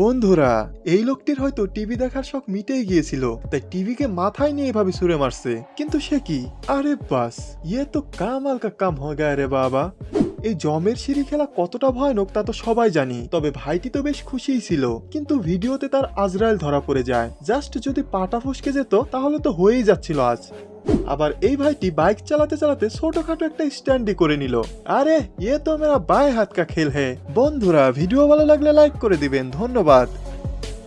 বন্ধুরা, এই লোকটির হয়তো টিভি দেখার শখ মিটেই গিয়েছিল, তাই টিভিকে মাথায় নিয়ে এভাবে ছুড়ে মারছে। কিন্তু সে কি? আরে বাস ইয়ে তো কামাল কা কাম হয়ে গায়ে রে বাবা। এই জমের সিঁড়ি খেলা কতটা ভয়ানক তা তো সবাই জানি, তবে ভাইটি তো বেশ খুশিই ছিল। কিন্তু ভিডিওতে তার আজরায়েল ধরা পড়ে যায়। জাস্ট যদি পাটা ফসকে যেত, তাহলে তো হয়েই যাচ্ছিল আজ। আবার এই ভাইটি বাইক চালাতে চালাতে ছোটখাটো একটা স্ট্যান্ডই করে নিল। আরে ইয়ে তো মেরা বায় হাত কা খেল হে। বন্ধুরা, ভিডিও ভালো লাগলে লাইক করে দিবেন। ধন্যবাদ।